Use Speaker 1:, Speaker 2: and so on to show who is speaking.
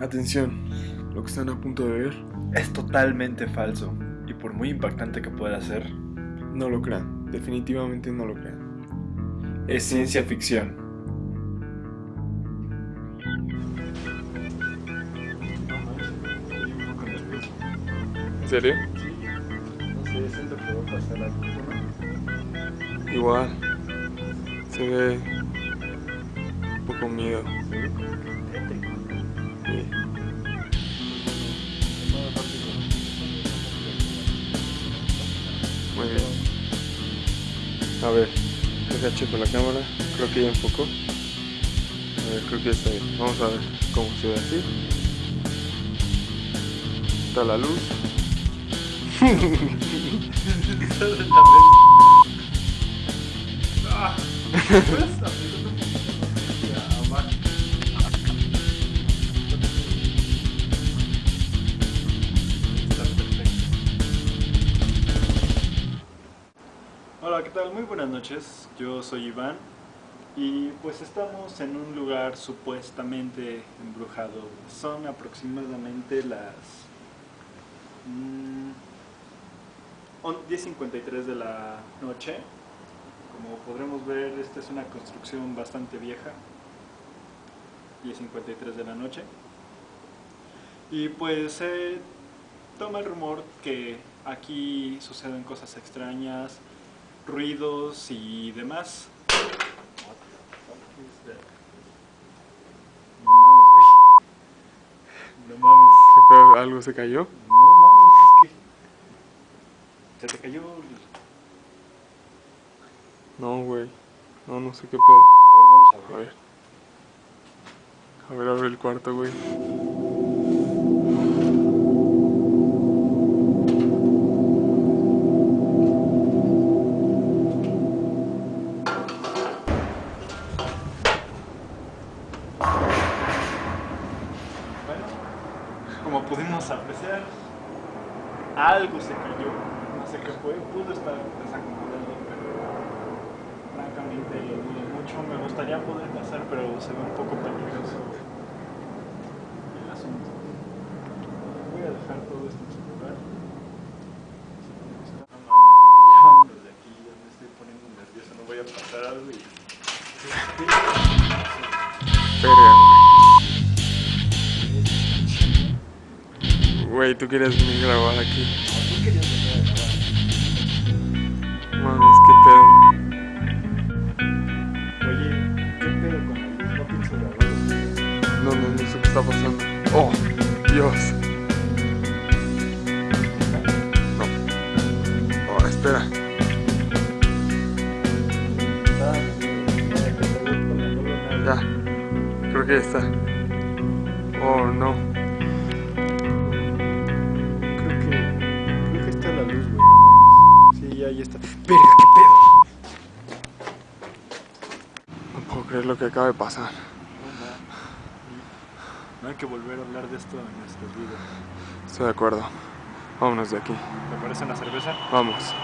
Speaker 1: Atención, lo que están a punto de ver,
Speaker 2: Es totalmente falso. Y por muy impactante que pueda ser,
Speaker 1: no lo crean, definitivamente no lo crean.
Speaker 2: es ciencia ficción.
Speaker 1: ¿En serio?
Speaker 2: No sé, siento que va a pasar algo.
Speaker 1: Igual, se ve un poco miedo. Sí. Muy bien. A ver, deja checo la cámara. Creo que ya enfocó. A ver, creo que ya está bien. Vamos a ver cómo se ve así. Está la luz.
Speaker 2: ¿Qué tal? Muy buenas noches. Yo soy Iván y pues estamos en un lugar supuestamente embrujado. Son aproximadamente las mm, on- 10.53 de la noche. Como podremos ver, esta es una construcción bastante vieja. 10.53 de la noche. Y pues se toma el rumor que aquí suceden cosas extrañas, ruidos y demás. No mames, güey. No mames.
Speaker 1: ¿Algo se cayó?
Speaker 2: No mames, es que. Se te cayó. el-
Speaker 1: No, güey. No, no sé qué pedo.
Speaker 2: A ver, vamos a
Speaker 1: A
Speaker 2: ver.
Speaker 1: ver. A ver, abre el cuarto, güey.
Speaker 2: Como pudimos apreciar, algo se cayó. No sé qué fue, pudo estar desacomodado, pero francamente lo dudo mucho. Me gustaría poder pasar, pero se ve un poco peligroso el asunto. Voy a dejar todo esto en su lugar. No mames, ya vámonos de aquí, ya me estoy poniendo nervioso, no voy a pasar algo y...
Speaker 1: Güey, tú querías venir a grabar aquí. Mames, qué
Speaker 2: Oye, ¿qué pedo con la luz? No pienso grabar.
Speaker 1: pedo. No, no, no sé qué está pasando. Oh, Dios. No. Oh, espera. Ya. Creo que ya está. Oh, no.
Speaker 2: ¡Verga, qué pedo!
Speaker 1: No puedo creer lo que acaba de pasar.
Speaker 2: No hay que volver a hablar de esto en nuestras vidas.
Speaker 1: Estoy de acuerdo. Vámonos de aquí.
Speaker 2: ¿Te parece una cerveza?
Speaker 1: Vamos.